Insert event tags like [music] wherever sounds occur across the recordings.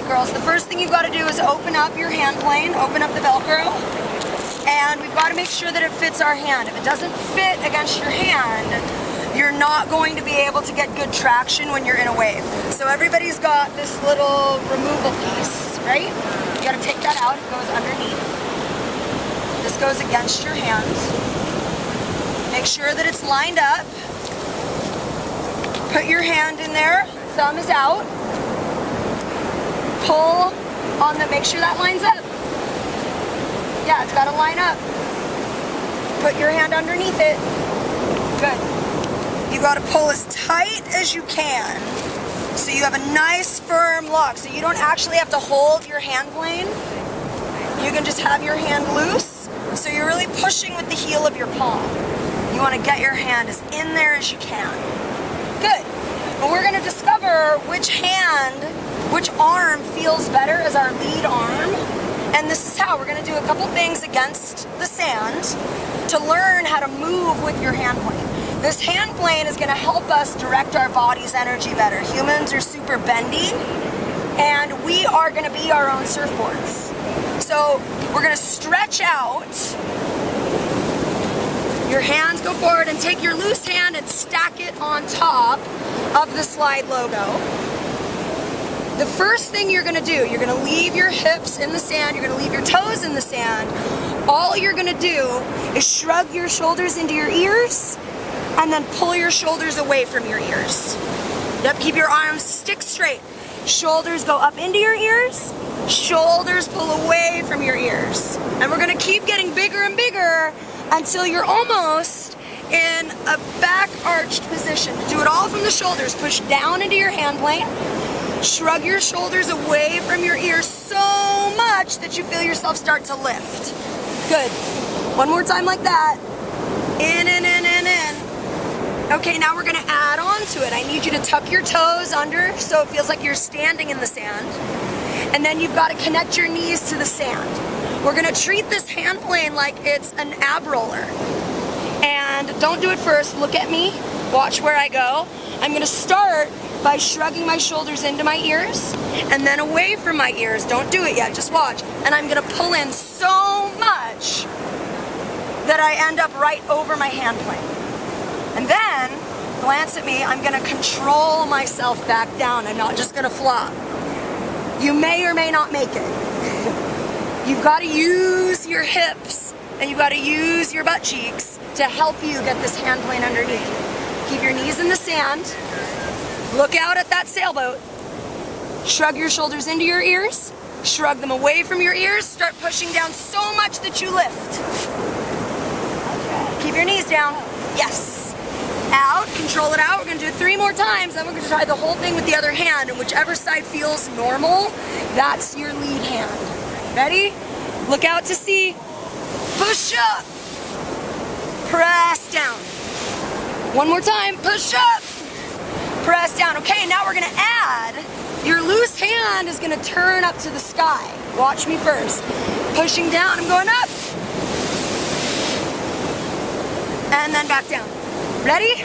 right, girls, the first thing you've got to do is open up your hand plane, open up the Velcro, and we've got to make sure that it fits our hand. If it doesn't fit against your hand, you're not going to be able to get good traction when you're in a wave. So everybody's got this little removal piece, right? You gotta take that out, it goes underneath. This goes against your hand. Make sure that it's lined up. Put your hand in there, thumb is out. Pull on the, make sure that lines up. Yeah, it's gotta line up. Put your hand underneath it. Good. You gotta pull as tight as you can so you have a nice firm lock. So you don't actually have to hold your hand plane. You can just have your hand loose. So you're really pushing with the heel of your palm. You wanna get your hand as in there as you can. Good. But we're gonna discover which hand, which arm feels better as our lead arm. And this is how we're gonna do a couple things against the sand to learn how to move with your hand plane. This hand plane is gonna help us direct our body's energy better. Humans are super bendy and we are gonna be our own surfboards. So we're gonna stretch out. Your hands go forward and take your loose hand and stack it on top of the Slyde logo. The first thing you're gonna do, you're gonna leave your hips in the sand, you're gonna leave your toes in the sand. All you're gonna do is shrug your shoulders into your ears and then pull your shoulders away from your ears. Yep, keep your arms stick straight. Shoulders go up into your ears, shoulders pull away from your ears. And we're gonna keep getting bigger and bigger until you're almost in a back arched position. Do it all from the shoulders. Push down into your hand plane. Shrug your shoulders away from your ears so much that you feel yourself start to lift. Good. One more time like that. In and in and in. Okay, now we're gonna add on to it. I need you to tuck your toes under so it feels like you're standing in the sand. And then you've gotta connect your knees to the sand. We're gonna treat this hand plane like it's an ab roller. And don't do it first, look at me, watch where I go. I'm gonna start by shrugging my shoulders into my ears and then away from my ears. Don't do it yet, just watch. And I'm gonna pull in so much that I end up right over my hand plane. And then, glance at me, I'm gonna control myself back down. I'm not just gonna flop. You may or may not make it. [laughs] You've gotta use your hips and you've gotta use your butt cheeks to help you get this hand plane underneath. Keep your knees in the sand. Look out at that sailboat. Shrug your shoulders into your ears. Shrug them away from your ears. Start pushing down so much that you lift. Keep your knees down. Yes out, control it out. We're gonna do it three more times, then we're gonna try the whole thing with the other hand, and whichever side feels normal, that's your lead hand. Ready? Look out to sea. Push up. Press down. One more time, push up. Press down. Okay, now we're gonna add, your loose hand is gonna turn up to the sky. Watch me first. Pushing down, I'm going up. And then back down. Ready?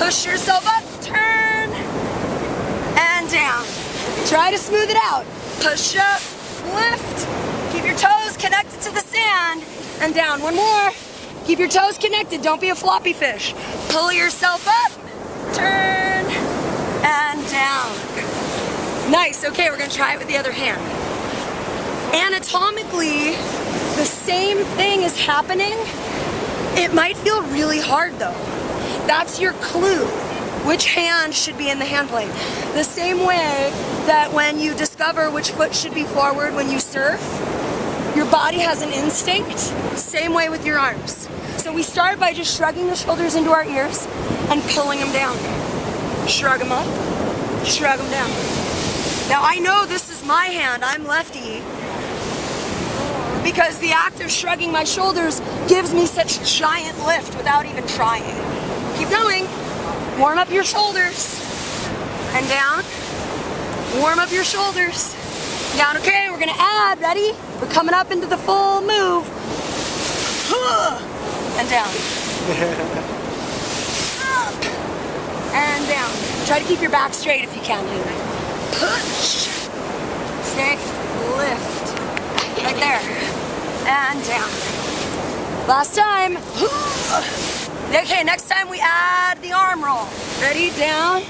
Push yourself up, turn, and down. Try to smooth it out. Push up, lift. Keep your toes connected to the sand, and down. One more. Keep your toes connected, don't be a floppy fish. Pull yourself up, down. Nice, okay, we're gonna try it with the other hand. Anatomically, the same thing is happening it might feel really hard though. That's your clue. Which hand should be in the hand plane? The same way that when you discover which foot should be forward when you surf, your body has an instinct, same way with your arms. So we start by just shrugging the shoulders into our ears and pulling them down. Shrug them up, shrug them down. Now I know this is my hand, I'm lefty, because the act of shrugging my shoulders gives me such giant lift without even trying. Keep going. Warm up your shoulders. And down. Warm up your shoulders. Down. Okay, we're gonna add. Ready? We're coming up into the full move. [sighs] And down. [laughs] And down. Try to keep your back straight if you can. Push. Okay, lift. Right there. And down. Last time. [gasps] Okay, next time we add the arm roll. Ready? Down.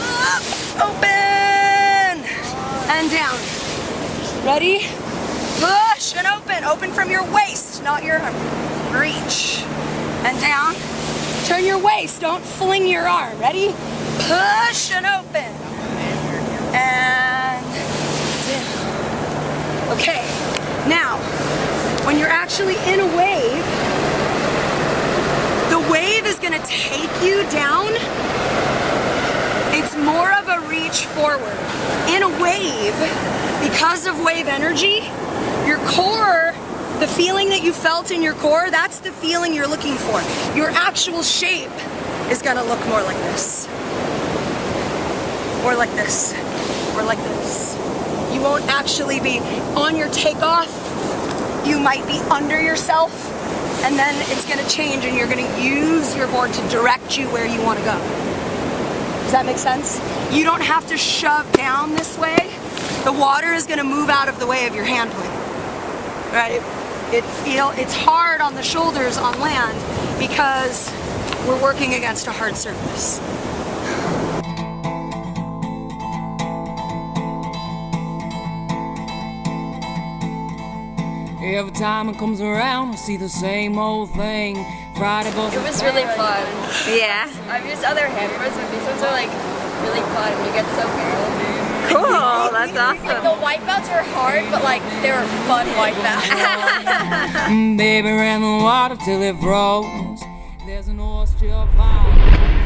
Up. [gasps] Open. And down. Ready? Push and open. Open from your waist, not your. Reach. And down. Turn your waist. Don't fling your arm. Ready? Push and open. And down. Okay. Now, when you're actually in a wave, the wave is going to take you down. It's more of a reach forward. In a wave, because of wave energy, your core, the feeling that you felt in your core, that's the feeling you're looking for. Your actual shape is going to look more like this. Or like this. Or like this. You won't actually be on your takeoff. You might be under yourself and then it's gonna change and you're gonna use your board to direct you where you wanna go. Does that make sense? You don't have to shove down this way. The water is gonna move out of the way of your hand. Right? It feel it's hard on the shoulders on land because we're working against a hard surface. Every time it comes around, I see the same old thing. Friday goes. It was really fun. Yeah. I mean, used other hammers, but these ones are like really fun when you get so barreled. Cool. That's Like awesome. The wipeouts are hard, but like they were fun wipeouts. [laughs] Mm, baby ran the water till it froze. There's an oyster fire.